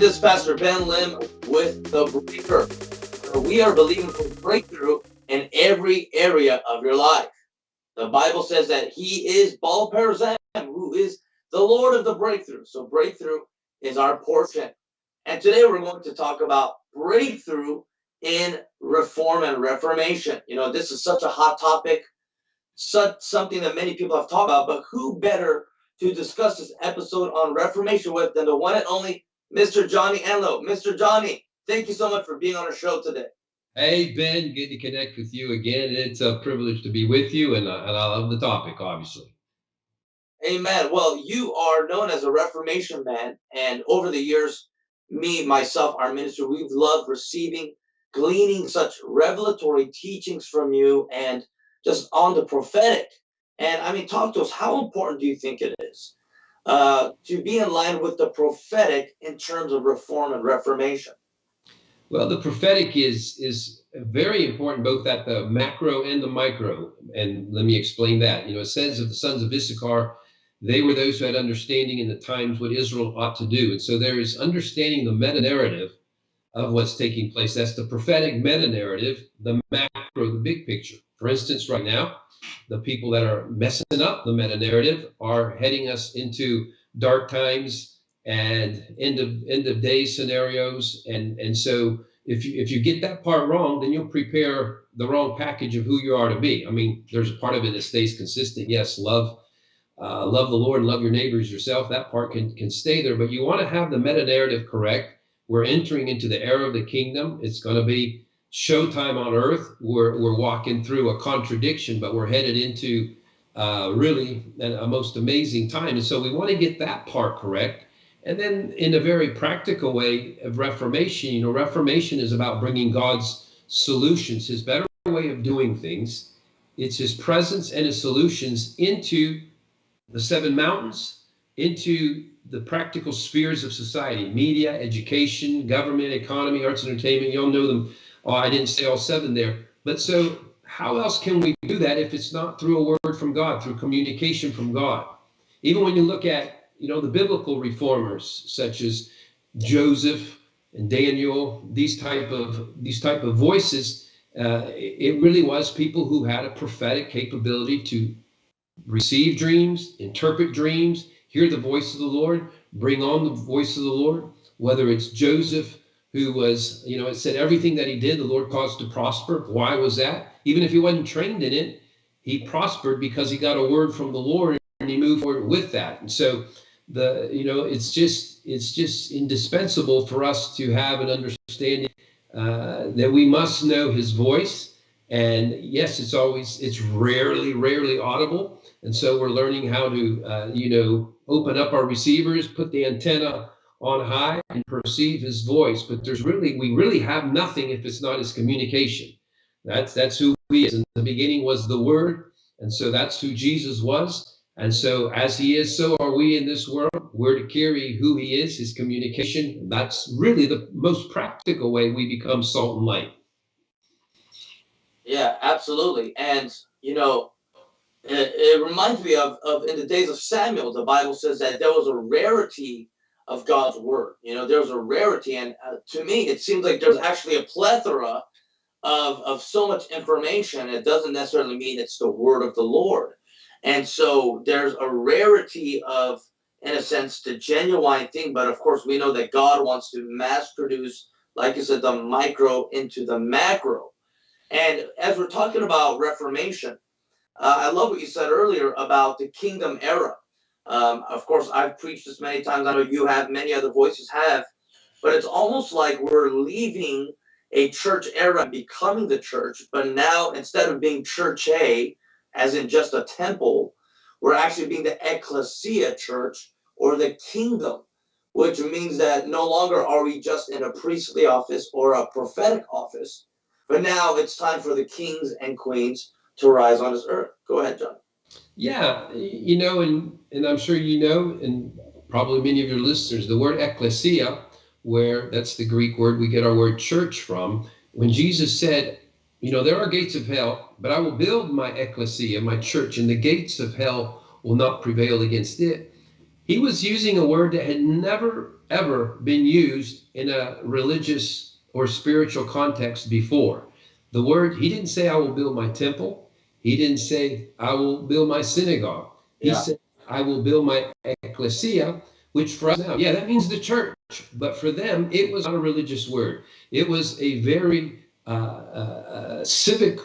this is Pastor Ben Lim with The Breaker. We are believing for breakthrough in every area of your life. The Bible says that He is Baal Perazim, who is the Lord of the breakthrough. So breakthrough is our portion. And today we're going to talk about breakthrough in reform and reformation. You know, this is such a hot topic, such something that many people have talked about, but who better to discuss this episode on reformation with than the one and only Mr. Johnny Enlow. Mr. Johnny, thank you so much for being on our show today. Hey, Ben, good to connect with you again. It's a privilege to be with you, and, uh, and I love the topic, obviously. Amen. Well, you are known as a Reformation man, and over the years, me, myself, our minister, we've loved receiving, gleaning such revelatory teachings from you and just on the prophetic. And I mean, talk to us. How important do you think it is uh, to be in line with the prophetic in terms of reform and reformation? Well, the prophetic is is very important both at the macro and the micro. And let me explain that. You know, it says of the sons of Issachar, they were those who had understanding in the times what Israel ought to do. And so there is understanding the meta narrative of what's taking place. That's the prophetic meta narrative, the macro, the big picture. For instance, right now, the people that are messing up the meta narrative are heading us into dark times and end of end of day scenarios. And and so if you if you get that part wrong then you'll prepare the wrong package of who you are to be. I mean there's a part of it that stays consistent. Yes love uh, love the lord love your neighbors yourself. That part can can stay there. But you want to have the meta narrative correct. We're entering into the era of the kingdom. It's going to be showtime on earth we're we're walking through a contradiction but we're headed into uh, really a most amazing time and so we want to get that part correct and then, in a very practical way of Reformation, you know, Reformation is about bringing God's solutions, His better way of doing things. It's His presence and His solutions into the seven mountains, into the practical spheres of society media, education, government, economy, arts, entertainment. You all know them. Oh, I didn't say all seven there. But so, how else can we do that if it's not through a word from God, through communication from God? Even when you look at you know, the biblical reformers such as Joseph and Daniel, these type of these type of voices, uh, it really was people who had a prophetic capability to receive dreams, interpret dreams, hear the voice of the Lord, bring on the voice of the Lord. Whether it's Joseph, who was, you know, it said everything that he did, the Lord caused to prosper. Why was that? Even if he wasn't trained in it, he prospered because he got a word from the Lord and he moved forward with that. And so the you know it's just it's just indispensable for us to have an understanding uh, that we must know his voice and yes it's always it's rarely rarely audible and so we're learning how to uh, you know open up our receivers put the antenna on high and perceive his voice but there's really we really have nothing if it's not his communication that's that's who he is in the beginning was the word and so that's who jesus was and so, as he is, so are we in this world. We're to carry who he is, his communication. That's really the most practical way we become salt and light. Yeah, absolutely. And, you know, it, it reminds me of, of in the days of Samuel, the Bible says that there was a rarity of God's word. You know, there's a rarity. And uh, to me, it seems like there's actually a plethora of, of so much information. It doesn't necessarily mean it's the word of the Lord. And so there's a rarity of, in a sense, the genuine thing. But of course, we know that God wants to mass produce, like you said, the micro into the macro. And as we're talking about Reformation, uh, I love what you said earlier about the kingdom era. Um, of course, I've preached this many times. I know you have, many other voices have. But it's almost like we're leaving a church era becoming the church. But now, instead of being church A, as in just a temple. We're actually being the ecclesia church or the kingdom, which means that no longer are we just in a priestly office or a prophetic office, but now it's time for the kings and queens to rise on this earth. Go ahead, John. Yeah, you know, and and I'm sure you know, and probably many of your listeners, the word ecclesia, where that's the Greek word we get our word church from. When Jesus said, you know, there are gates of hell, but I will build my ecclesia, my church, and the gates of hell will not prevail against it. He was using a word that had never ever been used in a religious or spiritual context before. The word, he didn't say, I will build my temple. He didn't say, I will build my synagogue. He Yeah. said, I will build my ecclesia, which for us now, yeah, that means the church. But for them, it was not a religious word. It was a very uh, uh, uh, civic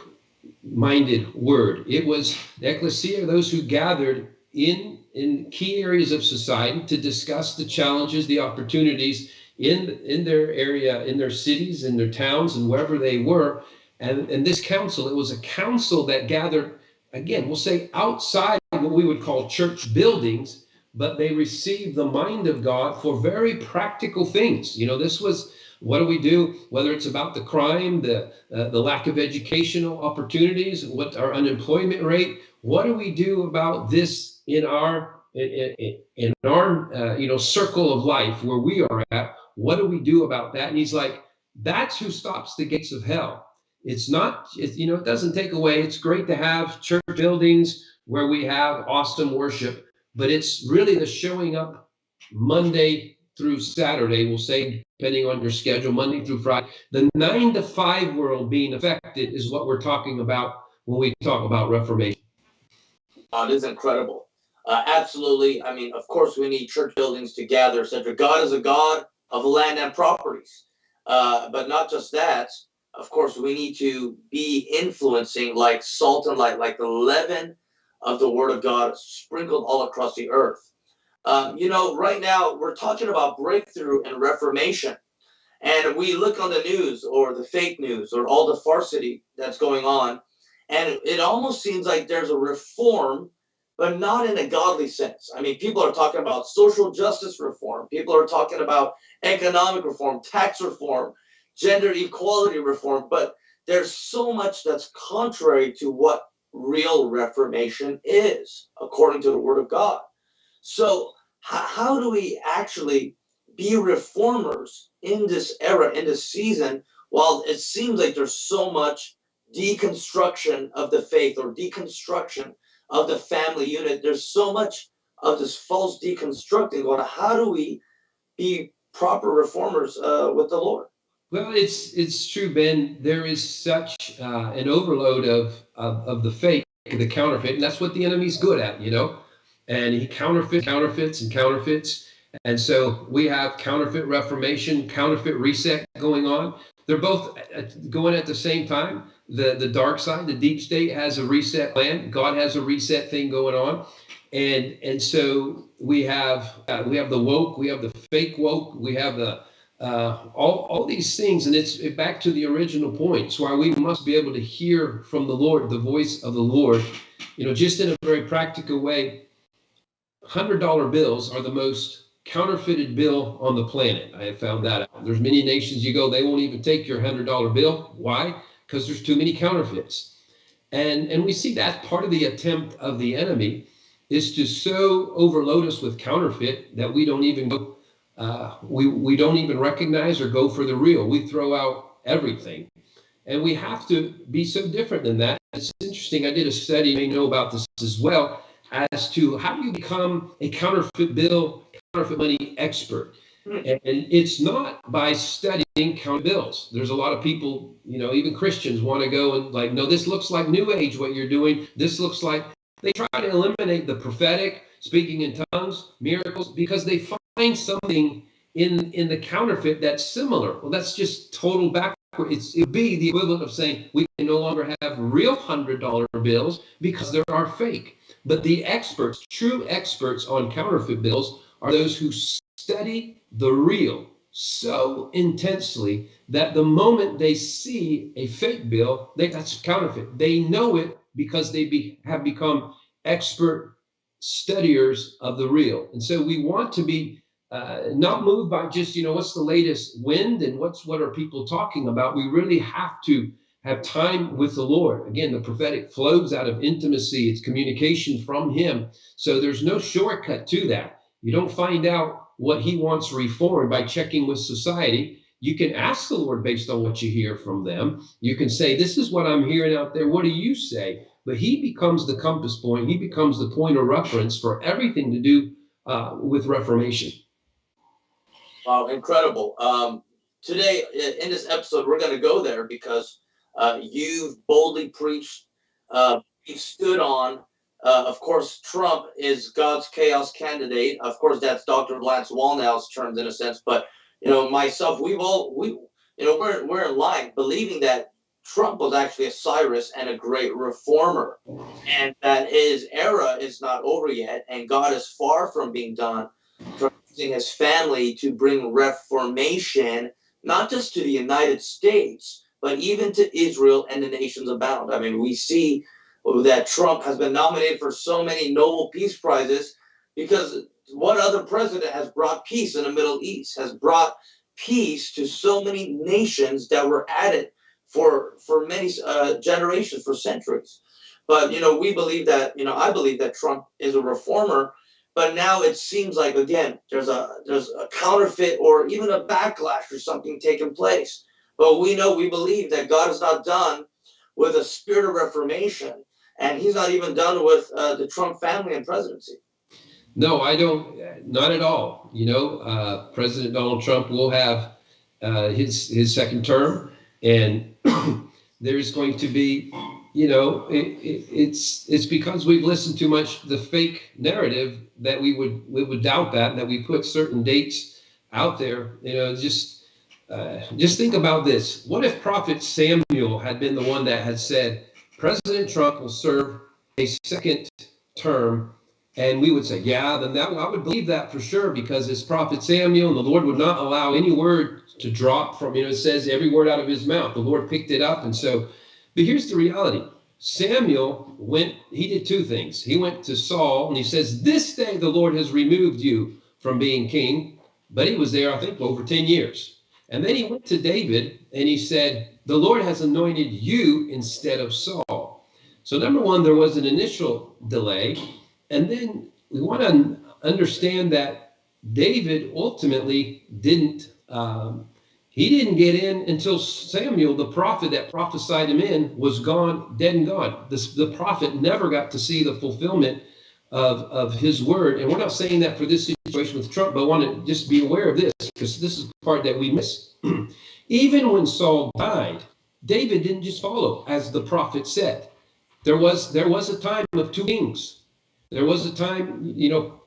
minded word. It was the ecclesia, those who gathered in in key areas of society to discuss the challenges, the opportunities in in their area, in their cities, in their towns, and wherever they were. And and this council, it was a council that gathered again, we'll say outside what we would call church buildings, but they received the mind of God for very practical things. You know, this was what do we do? Whether it's about the crime, the uh, the lack of educational opportunities, what our unemployment rate, what do we do about this in our in, our uh, you know circle of life where we are at? What do we do about that? And he's like, that's who stops the gates of hell. It's not, it, you know, it doesn't take away. It's great to have church buildings where we have awesome worship, but it's really the showing up Monday through Saturday, we'll say, depending on your schedule, Monday through Friday. The nine to five world being affected is what we're talking about when we talk about Reformation. Uh, it is incredible. Uh, absolutely. I mean, of course, we need church buildings to gather, etc. God is a God of land and properties. Uh, but not just that. Of course, we need to be influencing like salt and light, like the leaven of the Word of God sprinkled all across the earth. Um, you know, right now we're talking about breakthrough and reformation. And we look on the news or the fake news or all the farcity that's going on, and it almost seems like there's a reform but not in a godly sense. I mean, people are talking about social justice reform, people are talking about economic reform, tax reform, gender equality reform, but there's so much that's contrary to what real reformation is, according to the Word of God. So, how, do we actually be reformers in this era, in this season, while it seems like there's so much deconstruction of the faith or deconstruction of the family unit. There's so much of this false deconstructing going on. How do we be proper reformers uh, with the Lord? Well, it's it's true, Ben. There is such uh, an overload of, of of the fake, the counterfeit, and that's what the enemy's good at, you know. And he counterfeits, counterfeits, and counterfeits. And so we have counterfeit reformation, counterfeit reset going on. They're both uh, going at the same time the the dark side the deep state has a reset plan god has a reset thing going on and and so we have uh, we have the woke we have the fake woke we have the uh, all, all these things and it's back to the original point. Why we must be able to hear from the lord the voice of the lord you know just in a very practical way hundred dollar bills are the most counterfeited bill on the planet. I have found that out. There's many nations you go they won't even take your hundred dollar bill. Why? Because there's too many counterfeits. And, and we see that part of the attempt of the enemy is to so overload us with counterfeit that we don't even go, uh, we, we don't even recognize or go for the real. We throw out everything. And we have to be so different than that. It's interesting. I did a study, you may know about this as well, as to how do you become a counterfeit bill, counterfeit money expert. Hmm. And it's not by studying count bills. There's a lot of people, you know, even Christians want to go and like, no, this looks like New Age what you're doing. This looks like they try to eliminate the prophetic, speaking in tongues, miracles, because they find something in in the counterfeit that's similar. Well, that's just total backward. It's it'd be the equivalent of saying we can no longer have real hundred dollar bills because there are fake. But the experts, true experts on counterfeit bills, are those who study the real so intensely that the moment they see a fake bill, they, that's counterfeit. They know it because they be, have become expert studiers of the real. And so we want to be uh, not moved by just, you know, what's the latest wind and what's what are people talking about. We really have to have time with the Lord. Again, the prophetic flows out of intimacy, it's communication from Him. So there's no shortcut to that. You don't find out what he wants reformed by checking with society. You can ask the Lord based on what you hear from them. You can say, This is what I'm hearing out there. What do you say? But he becomes the compass point, he becomes the point of reference for everything to do uh, with Reformation. Wow, incredible. Um, today, in this episode, we're going to go there because uh, you've boldly preached, uh, you stood on. Uh, of course, Trump is God's chaos candidate. Of course, that's Dr. Lance Wallnau's terms in a sense. But you know, myself, we've all we, you know, we're we're in line believing that Trump was actually a Cyrus and a great reformer, and that his era is not over yet, and God is far from being done using his family to bring reformation, not just to the United States, but even to Israel and the nations abound. I mean, we see that Trump has been nominated for so many Nobel Peace Prizes because what other president has brought peace in the Middle East, has brought peace to so many nations that were added for for many uh, generations, for centuries. But you know, we believe that you know, I believe that Trump is a reformer but now it seems like again there's a there's a counterfeit or even a backlash or something taking place. But we know we believe that god is not done with a spirit of reformation and he's not even done with uh, the trump family and presidency. No i don't not at all. You know uh, president donald trump will have uh, his his second term and there's going to be you know, it, it, it's it's because we've listened too much the fake narrative that we would we would doubt that and that we put certain dates out there. You know, just uh, just think about this. What if Prophet Samuel had been the one that had said President Trump will serve a second term, and we would say, yeah, then that I would believe that for sure because it's Prophet Samuel, and the Lord would not allow any word to drop from. You know, it says every word out of his mouth. The Lord picked it up, and so but here's the reality. Samuel went, he did two things. He went to Saul and he says, This day the Lord has removed you from being king. But he was there, I think, over 10 years. And then he went to David and he said, The Lord has anointed you instead of Saul. So, number one, there was an initial delay. And then we want to understand that David ultimately didn't um, he didn't get in until Samuel, the prophet that prophesied him in, was gone, dead and gone. The, prophet never got to see the fulfillment of, of his word. And we're not saying that for this situation with Trump, but I want to just be aware of this because this is the part that we miss. Even when Saul died, David didn't just follow, as the prophet said. There was there was a time of two kings. There was a time, you know,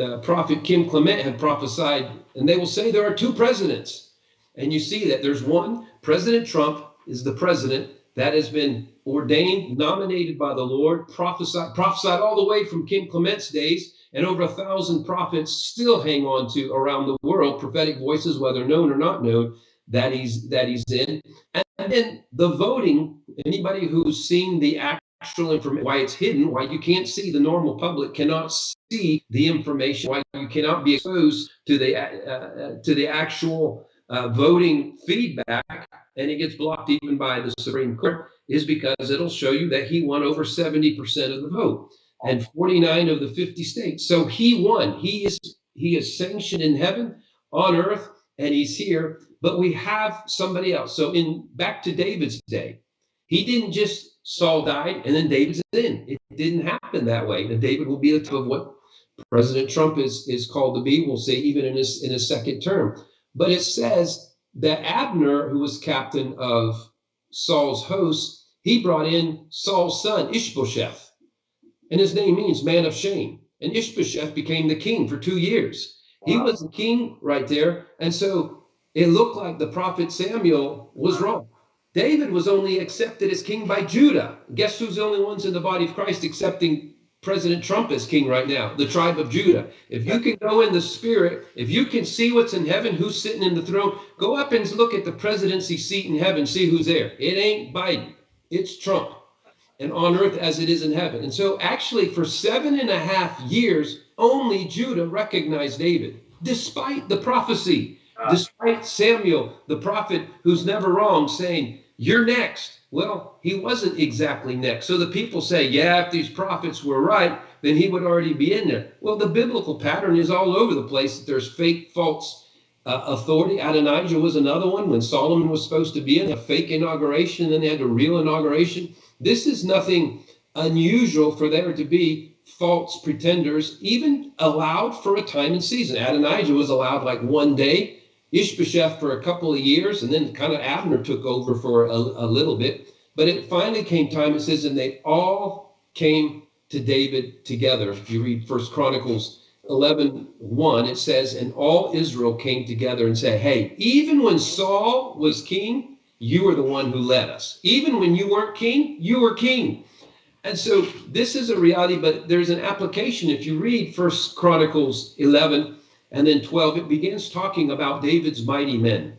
uh, prophet Kim Clement had prophesied, and they will say there are two presidents. And you see that there's one, President Trump is the president that has been ordained, nominated by the Lord, prophesied, prophesied all the way from Kim Clement's days, and over a thousand prophets still hang on to around the world, prophetic voices, whether known or not known, that he's that he's in. And then the voting, anybody who's seen the actual information, why it's hidden, why you can't see the normal public cannot see the information, why you cannot be exposed to the uh, uh, to the actual uh, voting feedback and it gets blocked even by the Supreme Court is because it'll show you that he won over 70% of the vote and 49 of the 50 states. So he won. He is he is sanctioned in heaven, on earth, and he's here. But we have somebody else. So in back to David's day, he didn't just Saul died and then David's in. It didn't happen that way. And David will be the type of what President Trump is is called to be. We'll say even in his in his second term. But it says that Abner, who was captain of Saul's host, he brought in Saul's son, Ishbosheth. And his name means man of shame. And Ishbosheth became the king for two years. Wow. He was the king right there. And so it looked like the prophet Samuel was wrong. David was only accepted as king by Judah. Guess who's the only ones in the body of Christ accepting President Trump is king right now, the tribe of Judah. If you can go in the spirit, if you can see what's in heaven, who's sitting in the throne, go up and look at the presidency seat in heaven, see who's there. It ain't Biden, it's Trump. And on earth as it is in heaven. And so, actually, for seven and a half years, only Judah recognized David, despite the prophecy, ah. despite Samuel, the prophet who's never wrong, saying, You're next. Well, he wasn't exactly next. So the people say, yeah, if these prophets were right, then he would already be in there. Well, the biblical pattern is all over the place that there's fake, false uh, authority. Adonijah was another one when Solomon was supposed to be in a fake inauguration, and then they had a real inauguration. This is nothing unusual for there to be false pretenders even allowed for a time and season. Adonijah was allowed like one day, Ishbosheth for a couple of years, and then kind of Abner took over for a, a little bit. But it finally came time, it says, and they all came to David together. If you read First Chronicles 11 1, it says, And all Israel came together and said, Hey, even when Saul was king, you were the one who led us. Even when you weren't king, you were king. And so this is a reality, but there's an application. If you read First Chronicles 11 and then 12, it begins talking about David's mighty men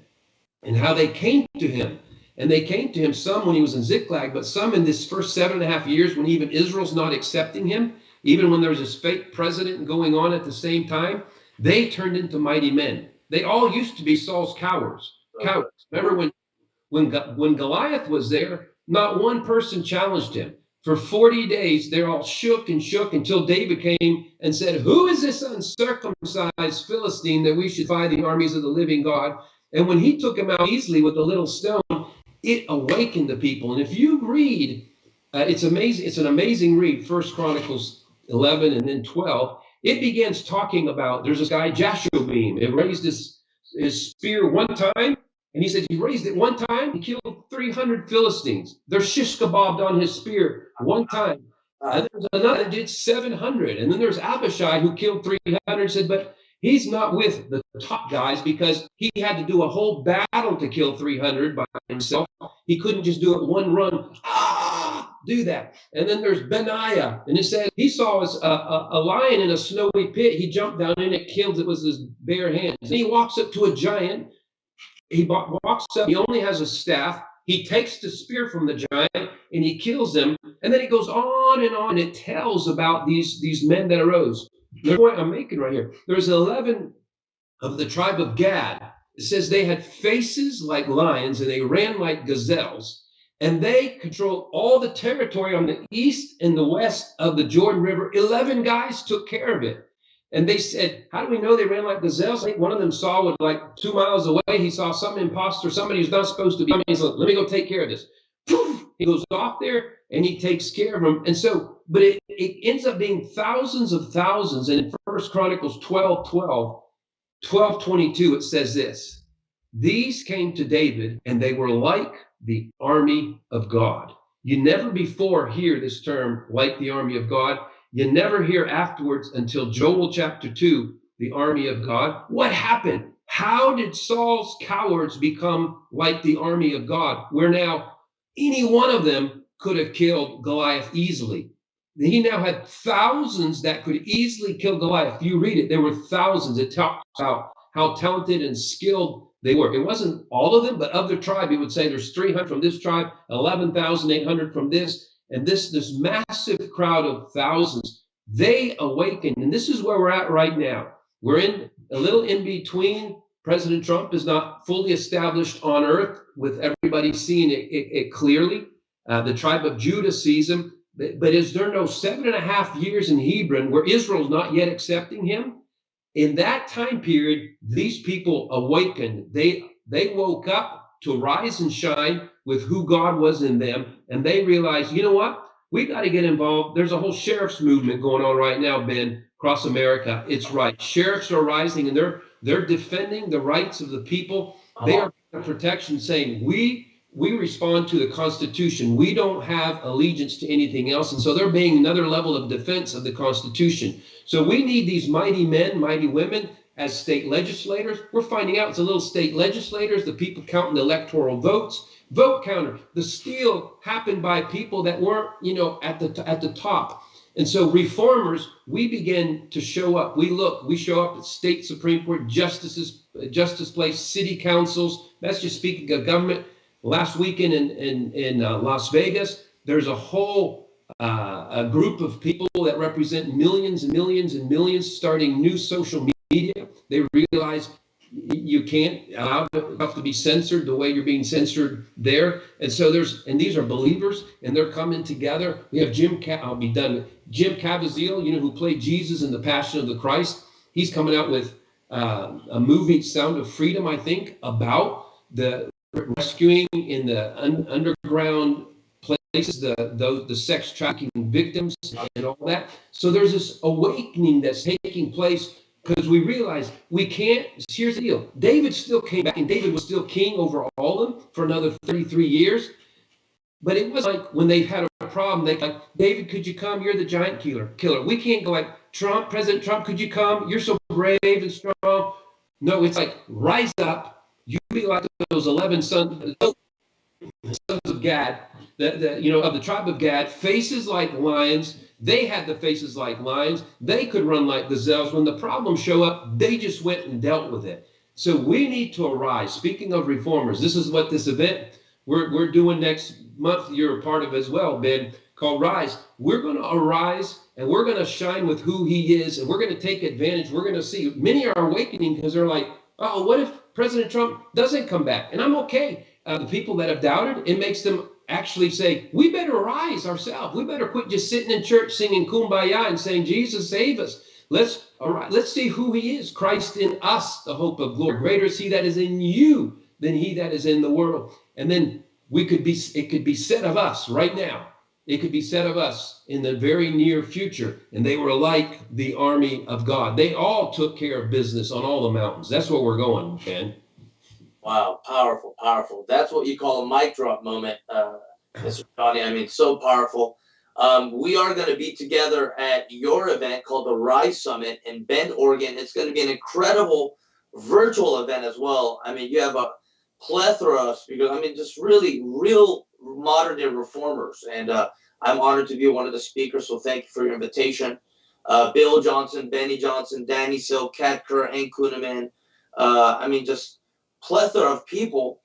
and how they came to him. And they came to him, some when he was in Ziklag, but some in this first seven and a half years when even Israel's not accepting him, even when there's this fake president going on at the same time, they turned into mighty men. They all used to be Saul's cowards. Cowards. Remember when when, when Goliath was there, not one person challenged him. For 40 days, they're all shook and shook until David came and said, Who is this uncircumcised Philistine that we should fight the armies of the living God? And when he took him out easily with a little stone, it awakened the people. And if you read, uh, it's amazing, it's an amazing read, First Chronicles 11 and then 12. It begins talking about there's this guy, Jashobeam. It raised his, his spear one time and he said he raised it one time, he killed 300 Philistines. They're shish kebabbed on his spear one time. And there's another that did 700. And then there's Abishai who killed 300, said, but he's not with the top guys because he had to do a whole battle to kill 300 by himself. He couldn't just do it one run. Ah, do that. And then there's Benaiah. And it says he saw a, a, a lion in a snowy pit. He jumped down in it, killed it with his bare hands. And he walks up to a giant he walks up, he only has a staff. He takes the spear from the giant and he kills him. And then he goes on and on. And it tells about these, these men that arose. The point I'm making right here there's 11 of the tribe of Gad. It says they had faces like lions and they ran like gazelles. And they controlled all the territory on the east and the west of the Jordan River. 11 guys took care of it. And they said, How do we know they ran like gazelles? I think one of them saw with like two miles away, he saw some imposter, somebody who's not supposed to be. Let me go take care of this. Poof! He goes off there and he takes care of them. And so, but it, it ends up being thousands of thousands. And in First Chronicles 12 12, 12 22, it says this These came to David and they were like the army of God. You never before hear this term, like the army of God. You never hear afterwards until Joel chapter 2, the army of God. What happened? How did Saul's cowards become like the army of God, where now any one of them could have killed Goliath easily? He now had thousands that could easily kill Goliath. You read it, there were thousands. It talks about how talented and skilled they were. It wasn't all of them, but of the tribe, he would say there's 300 from this tribe, 11,800 from this, and this this massive crowd of thousands they awakened and this is where we're at right now. We're in a little in between. President trump is not fully established on earth with everybody seeing it, it, it clearly. Uh, the tribe of judah sees him. But, but is there no seven and a half years in hebron where israel's not yet accepting him? In that time period these people awakened. They they woke up to rise and shine with who God was in them. And they realized, you know what? We got to get involved. There's a whole sheriff's movement going on right now, Ben, across America. It's right. Sheriffs are rising and they're they're defending the rights of the people. They are protection, saying we we respond to the Constitution. We don't have allegiance to anything else. And so they're being another level of defense of the Constitution. So we need these mighty men, mighty women as state legislators. We're finding out it's a little state legislators, the people counting the electoral votes, vote counter. The steal happened by people that weren't, you know, at the at the top. And so reformers, we begin to show up. We look, we show up at state Supreme Court, justices, justice place, city councils. That's just speaking of government. Last weekend in in, in uh, Las Vegas, there's a whole uh, a group of people that represent millions and millions and millions starting new social media. They realize you can't allow stuff to be censored the way you're being censored there. And so there's, and these are believers and they're coming together. We have Jim, I'll be done. Jim Caviezel, you know, who played Jesus in the Passion of the Christ. He's coming out with uh, a movie, Sound of Freedom, I think, about the rescuing in the un underground places, the, the, the sex trafficking victims and all that. So there's this awakening that's taking place because we realize we can't. Here's the deal David still came back, and David was still king over all of them for another 33 years. But it was like when they've had a problem, they like, David, could you come? You're the giant killer. Killer. We can't go like Trump, President Trump, could you come? You're so brave and strong. No, it's like rise up. You be like those 11 sons, sons of Gad, that you know of the tribe of Gad, faces like lions. They had the faces like lions. They could run like gazelles. When the problems show up, they just went and dealt with it. So we need to arise. Speaking of reformers, this is what this event we're, we're doing next month. You're a part of as well, Ben, called Rise. We're going to arise and we're going to shine with who he is and we're going to take advantage. We're going to see many are awakening because they're like, oh, what if President Trump doesn't come back? And I'm okay. Uh, the people that have doubted, it makes them actually say, we better rise ourselves. We better quit just sitting in church singing kumbaya and saying, Jesus, save us. Let's all right, let's see who he is. Christ in us, the hope of glory. Greater is he that is in you than he that is in the world. And then we could be, it could be said of us right now. It could be said of us in the very near future. And they were like the army of God. They all took care of business on all the mountains. That's where we're going, Ben. Wow, powerful, powerful. That's what you call a mic drop moment, uh, Mr. Johnny. I mean, so powerful. Um, we are going to be together at your event called the Rise Summit in Bend, Oregon. It's going to be an incredible virtual event as well. I mean, you have a plethora of speakers. I mean, just really real modern day reformers. And uh, I'm honored to be one of the speakers. So thank you for your invitation. Uh, Bill Johnson, Beni Johnson, Danny Silk, Kat Kerr, and Kuhneman. Uh, I mean, just plethora of people.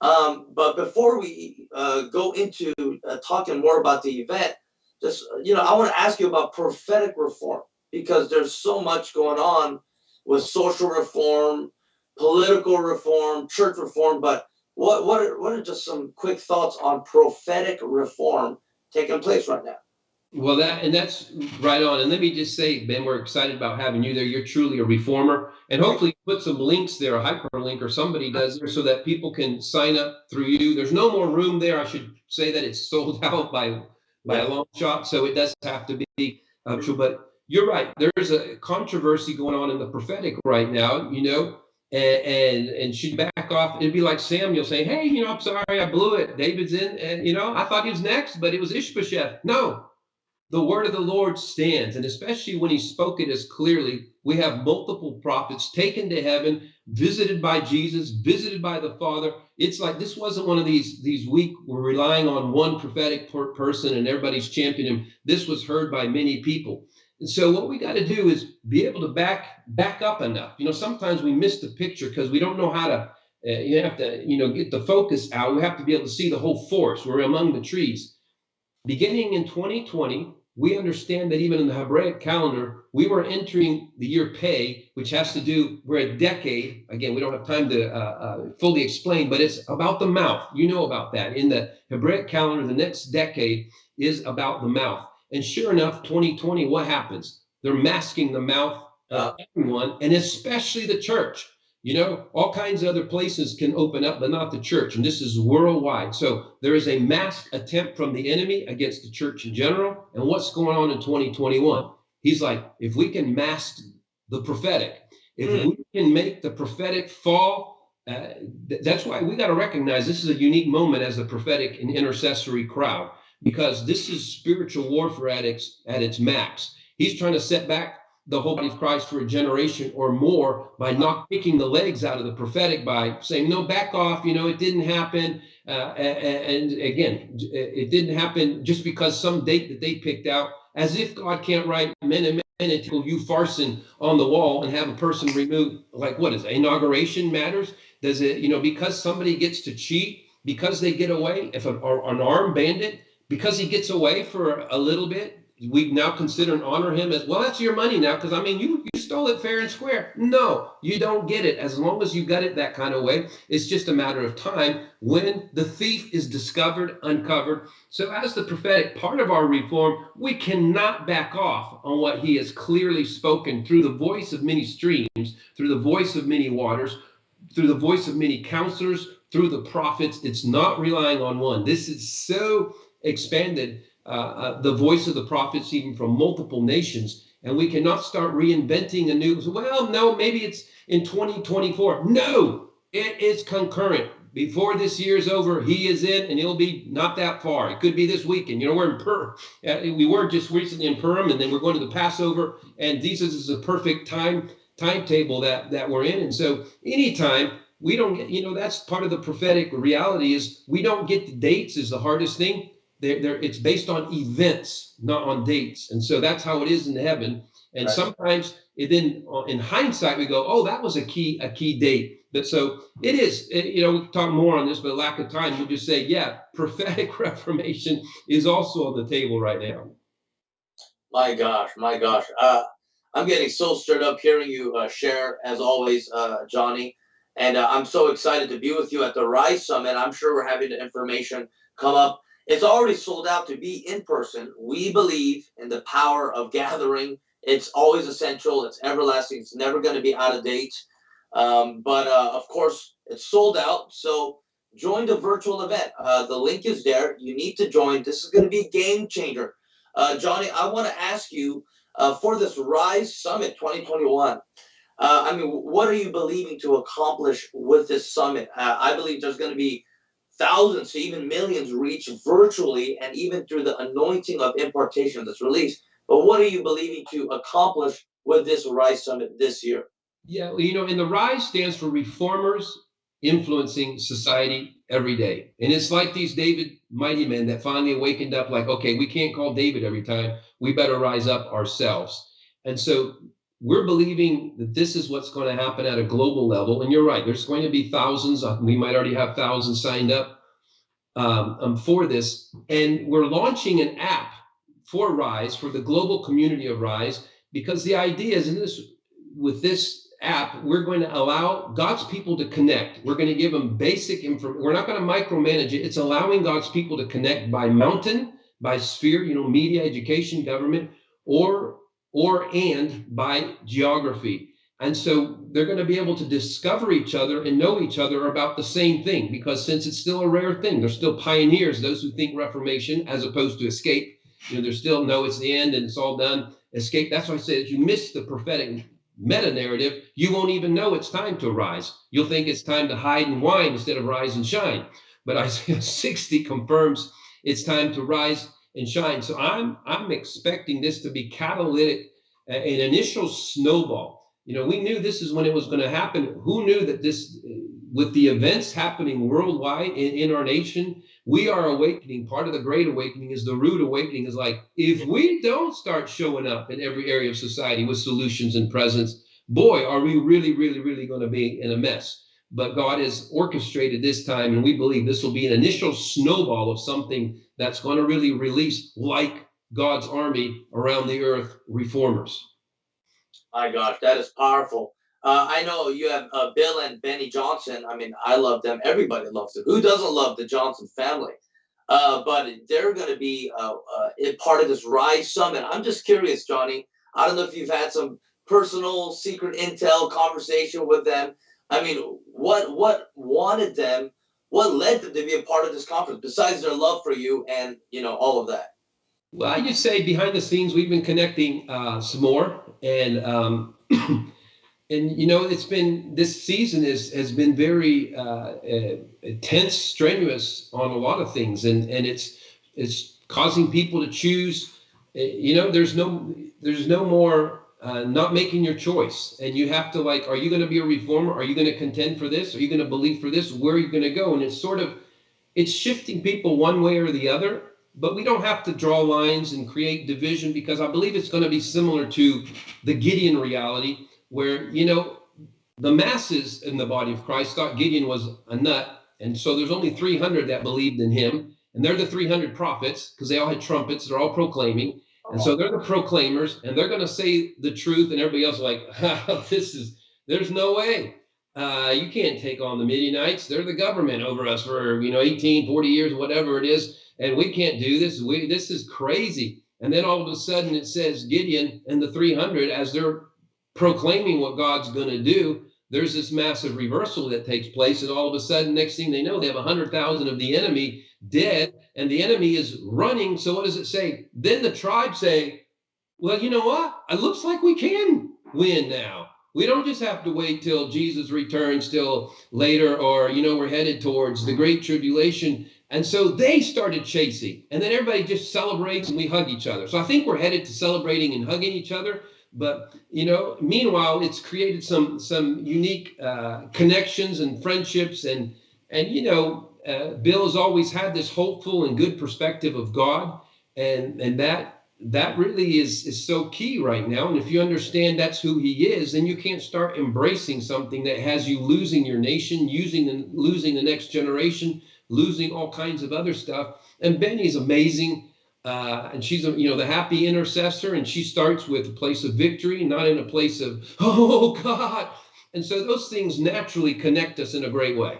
Um, but before we uh, go into uh, talking more about the event, just, you know, I want to ask you about prophetic reform because there's so much going on with social reform, political reform, church reform, but what what are, what are just some quick thoughts on prophetic reform taking place right now? Well, that and that's right on. And let me just say, Ben, we're excited about having you there. You're truly a reformer, and hopefully put some links there, a hyperlink or somebody does there, so that people can sign up through you. There's no more room there. I should say that it's sold out by by a long shot, so it does have to be uh, true. But you're right. There's a controversy going on in the prophetic right now. You know, and, and and she'd back off. It'd be like Samuel saying, "Hey, you know, I'm sorry, I blew it. David's in, and you know, I thought he was next, but it was Ishbosheth." No, the word of the Lord stands, and especially when He spoke it as clearly. We have multiple prophets taken to heaven, visited by Jesus, visited by the Father. It's like this wasn't one of these these weak. We're relying on one prophetic per person, and everybody's championing him. This was heard by many people. And so what we got to do is be able to back back up enough. You know, sometimes we miss the picture because we don't know how to. Uh, you have to, you know, get the focus out. We have to be able to see the whole forest. We're among the trees. Beginning in 2020, we understand that even in the Hebraic calendar, we were entering the year Pei, which has to do, we're a decade. Again, we don't have time to uh, uh, fully explain, but it's about the mouth. You know about that. In the Hebraic calendar, the next decade is about the mouth. And sure enough, 2020, what happens? They're masking the mouth of everyone, and especially the church. You know, all kinds of other places can open up, but not the church. And this is worldwide. So there is a masked attempt from the enemy against the church in general. And what's going on in 2021? He's like, if we can mask the prophetic, if mm. we can make the prophetic fall, uh, th- that's why we got to recognize this is a unique moment as the prophetic and intercessory crowd because this is spiritual warfare at its, at its max. He's trying to set back the whole body of Christ for a generation or more by not kicking the legs out of the prophetic by saying, no, back off, you know, it didn't happen. Uh, and, again, it didn't happen just because some date that they picked out, as if God can't write men and men until you farson on the wall and have a person removed. Like, what is it? Inauguration matters? Does it, you know, because somebody gets to cheat, because they get away, if an, an armed bandit because he gets away for a little bit, we now consider and honor him as well. That's your money now, because I mean, you you stole it fair and square. No, you don't get it. As long as you got it that kind of way, it's just a matter of time when the thief is discovered, uncovered. So, as the prophetic part of our reform, we cannot back off on what he has clearly spoken through the voice of many streams, through the voice of many waters, through the voice of many counselors, through the prophets. It's not relying on one. This is so expanded uh, uh, the voice of the prophets even from multiple nations. And we cannot start reinventing a new, well, no, maybe it's in 2024. No, it is concurrent. Before this year's over, he is in and he'll be not that far. It could be this weekend. You know, we're in Per, uh, we were just recently in Purim and then we're going to the Passover. And Jesus is a perfect time timetable that that we're in. And so anytime we don't you know, that's part of the prophetic reality is we don't get the dates is the hardest thing. They're, they're, it's based on events, not on dates. And so that's how it is in heaven. And right. sometimes it then uh, in hindsight, we go, oh, that was a key, a key date. But so it is, it, you know, we can talk more on this, but lack of time, we just say, yeah, prophetic reformation is also on the table right now. My gosh, my gosh. Uh, I'm getting so stirred up hearing you uh, share, as always, uh, Johnny. And uh, I'm so excited to be with you at the Rise Summit. I'm sure we're having the information come up. It's already sold out to be in person. We believe in the power of gathering. It's always essential. It's everlasting. It's never going to be out of date. Um, but uh, of course, it's sold out. So join the virtual event. Uh, the link is there. You need to join. This is going to be a game changer. Uh, Johnny, I want to ask you uh, for this Rise Summit 2021. Uh, I mean, what are you believing to accomplish with this summit? Uh, I believe there's going to be thousands to even millions reach virtually and even through the anointing of impartation that's released. But what are you believing to accomplish with this Rise Summit this year? Yeah, well, you know, and the Rise stands for Reformers Influencing Society Every Day. And it's like these David mighty men that finally awakened up like, okay, we can't call David every time. We better rise up ourselves. And so we're believing that this is what's going to happen at a global level. And you're right, there's going to be thousands. Uh, we might already have thousands signed up um, um, for this. And we're launching an app for Rise, for the global community of Rise, because the idea is in this with this app, we're going to allow God's people to connect. We're going to give them basic information. We're not going to micromanage it. It's allowing God's people to connect by mountain, by sphere, you know, media, education, government, or or and by geography. And so they're going to be able to discover each other and know each other about the same thing because since it's still a rare thing, they're still pioneers, those who think reformation as opposed to escape. You know, they're still no, it's the end and it's all done. Escape. That's why I say if you miss the prophetic meta narrative, you won't even know it's time to rise. You'll think it's time to hide and whine instead of rise and shine. But Isaiah 60 confirms it's time to rise and shine. So I'm I'm expecting this to be catalytic, an initial snowball. You know, we knew this is when it was going to happen. Who knew that this, with the events happening worldwide in, in our nation, we are awakening. Part of the great awakening is the root awakening is like, if we don't start showing up in every area of society with solutions and presence, boy, are we really, really, really going to be in a mess. But God has orchestrated this time, and we believe this will be an initial snowball of something that's going to really release like God's army around the earth reformers. My gosh, that is powerful. Uh, I know you have uh, Bill and Beni Johnson. I mean, I love them. Everybody loves them. Who doesn't love the Johnson family? Uh, but they're going to be uh, uh, part of this Rise Summit. I'm just curious, Johnny. I don't know if you've had some personal secret intel conversation with them. I mean, what what wanted them what led them to be a part of this conference besides their love for you and you know all of that? Well i just say behind the scenes we've been connecting uh, some more and um, and you know it's been this season is has been very uh, uh, tense strenuous on a lot of things and and it's it's causing people to choose uh, you know there's no there's no more uh, not making your choice. And you have to like are you going to be a reformer? Are you going to contend for this? Are you going to believe for this? Where are you going to go? And it's sort of it's shifting people one way or the other but we don't have to draw lines and create division because i believe it's going to be similar to the gideon reality where you know the masses in the body of christ thought gideon was a nut. And so there's only 300 that believed in him and they're the 300 prophets because they all had trumpets they're all proclaiming and so they're the proclaimers, and they're going to say the truth, and everybody else is like, this is, there's no way. Uh, you can't take on the Midianites. They're the government over us for, you know, 18, 40 years, whatever it is. And we can't do this. We, this is crazy. And then all of a sudden it says Gideon and the 300, as they're proclaiming what God's going to do, there's this massive reversal that takes place, and all of a sudden, next thing they know, they have a hundred thousand of the enemy dead, and the enemy is running. So what does it say? Then the tribes say, "Well, you know what? It looks like we can win now. We don't just have to wait till Jesus returns till later, or you know, we're headed towards the great tribulation." And so they started chasing, and then everybody just celebrates and we hug each other. So I think we're headed to celebrating and hugging each other. But you know, meanwhile, it's created some some unique uh, connections and friendships, and and you know, uh, Bill has always had this hopeful and good perspective of God, and and that that really is is so key right now. And if you understand that's who He is, then you can't start embracing something that has you losing your nation, using the, losing the next generation, losing all kinds of other stuff. And Beni's amazing. Uh, and she's a, you know the happy intercessor and she starts with a place of victory not in a place of oh god and so those things naturally connect us in a great way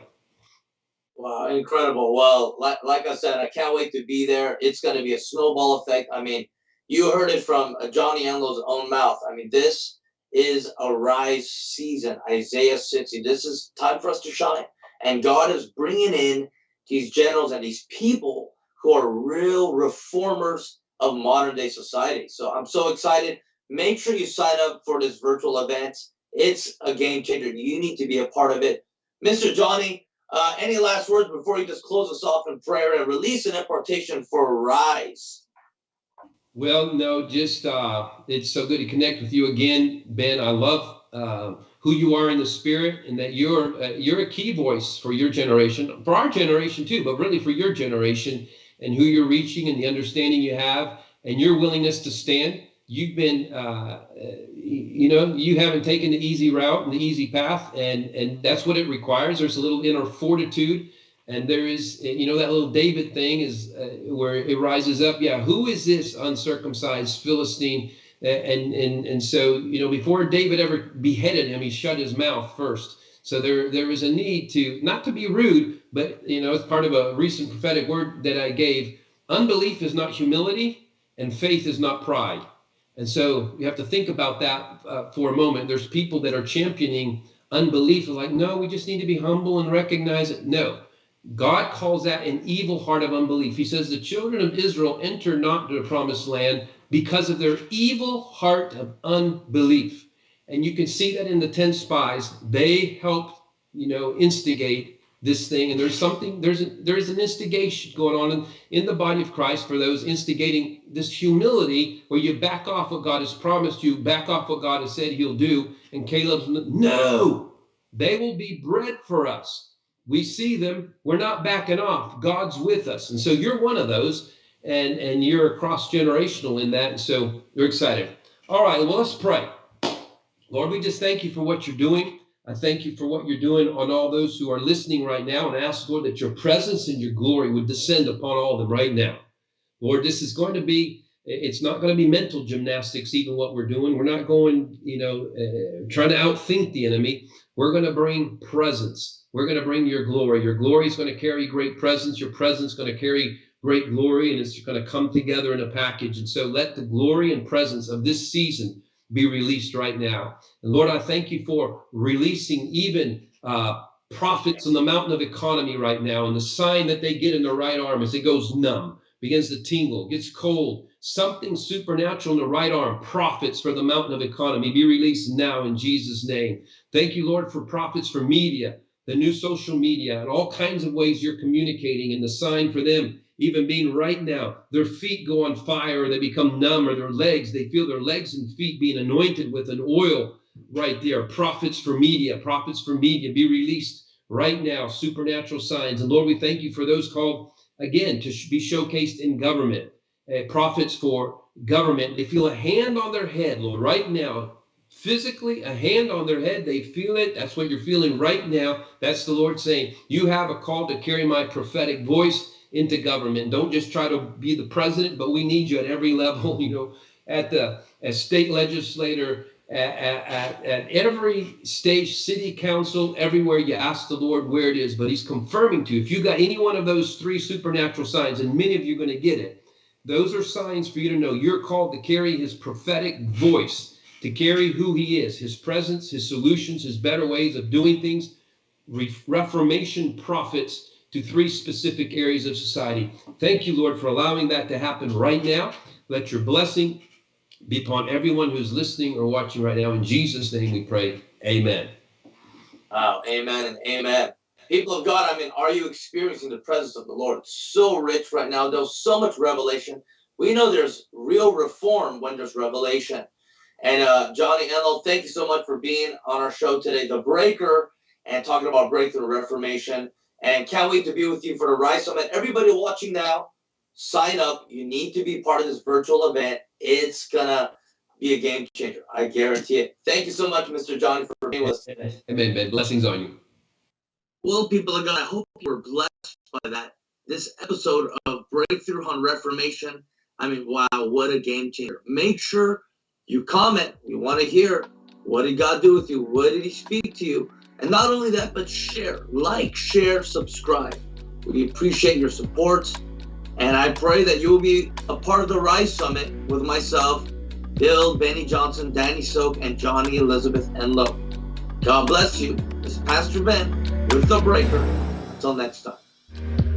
Wow, incredible. Well, like, like I said, I can't wait to be there. It's going to be a snowball effect. I mean, you heard it from uh, Johnny Enlow's own mouth. I mean, this is a rise season. Isaiah 60. This is time for us to shine. And God is bringing in these generals and these people who are real reformers of modern day society. So I'm so excited. Make sure you sign up for this virtual event. It's a game changer. You need to be a part of it. Mr. Johnny, uh, any last words before you just close us off in prayer and release an impartation for Rise? Well, no, just uh, it's so good to connect with you again, Ben. I love uh, who you are in the spirit, and that you're uh, you're a key voice for your generation, for our generation too, but really for your generation and who you're reaching and the understanding you have and your willingness to stand. You've been, uh, you know, you haven't taken the easy route and the easy path, and and that's what it requires. There's a little inner fortitude, and there is, you know, that little David thing is uh, where it rises up. Yeah, who is this uncircumcised Philistine? And and and so, you know, before David ever beheaded him, he shut his mouth first. So there there was a need to not to be rude, but you know, as part of a recent prophetic word that I gave, unbelief is not humility, and faith is not pride. And so you have to think about that uh, for a moment. There's people that are championing unbelief, like, no, we just need to be humble and recognize it. No, God calls that an evil heart of unbelief. He says the children of Israel enter not the promised land because of their evil heart of unbelief. And you can see that in the 10 spies. They helped, you know, instigate this thing. And there's something there's a, there's an instigation going on in, in the body of christ for those instigating this humility where you back off what god has promised you back off what god has said he'll do. And caleb's no they will be bread for us. We see them. We're not backing off. God's with us. And so you're one of those and and you're cross generational in that. And so you're excited. All right well let's pray lord we just thank you for what you're doing I thank you for what you're doing on all those who are listening right now and ask, Lord, that your presence and your glory would descend upon all of them right now. Lord, this is going to be, it's not going to be mental gymnastics, even what we're doing. We're not going, you know, uh, trying to outthink the enemy. We're going to bring presence. We're going to bring your glory. Your glory is going to carry great presence. Your presence is going to carry great glory, and it's going to come together in a package. And so let the glory and presence of this season be released right now. And Lord, I thank you for releasing even uh, prophets on the mountain of economy right now, and the sign that they get in their right arm as it goes numb, begins to tingle, gets cold. Something supernatural in the right arm, prophets for the mountain of economy, be released now in Jesus' name. Thank you, Lord, for prophets for media, the new social media, and all kinds of ways you're communicating, and the sign for them even being right now, their feet go on fire or they become numb, or their legs, they feel their legs and feet being anointed with an oil right there. Prophets for media, prophets for media, be released right now, supernatural signs. And Lord, we thank you for those called again to be showcased in government, uh, prophets for government. They feel a hand on their head, Lord, right now. Physically, a hand on their head, they feel it. That's what you're feeling right now. That's the Lord saying, You have a call to carry my prophetic voice into government. Don't just try to be the president, but we need you at every level, you know, at the as state legislator, at, at, at every stage, city council, everywhere you ask the Lord where it is, but He's confirming to you. If you got any one of those three supernatural signs, and many of you are going to get it, those are signs for you to know you're called to carry His prophetic voice to carry who he is, his presence, his solutions, his better ways of doing things, Reformation prophets to three specific areas of society. Thank you, Lord, for allowing that to happen right now. Let your blessing be upon everyone who's listening or watching right now. In Jesus' name we pray. Amen. Wow, amen and amen. People of God, I mean, are you experiencing the presence of the Lord? So rich right now. There's so much revelation. We know there's real reform when there's revelation. And uh, Johnny Enlow, thank you so much for being on our show today, The Breaker, and talking about Breakthrough Reformation. And can't wait to be with you for the Rise Summit. Everybody watching now, sign up. You need to be part of this virtual event. It's going to be a game changer. I guarantee it. Thank you so much, Mr. Johnny, for being with us today. Amen, man. Blessings on you. Well, people of God, I hope you were blessed by that. This episode of Breakthrough on Reformation. I mean, wow, what a game changer. Make sure you comment. We want to hear what did God do with you? What did He speak to you? And not only that, but share, like, share, subscribe. We appreciate your support. And I pray that you will be a part of the Rise Summit with myself, Bill, Beni Johnson, Danny Silk, and Johnny Elizabeth Enlow. God bless you. This is Pastor Ben with The Breaker. Until next time.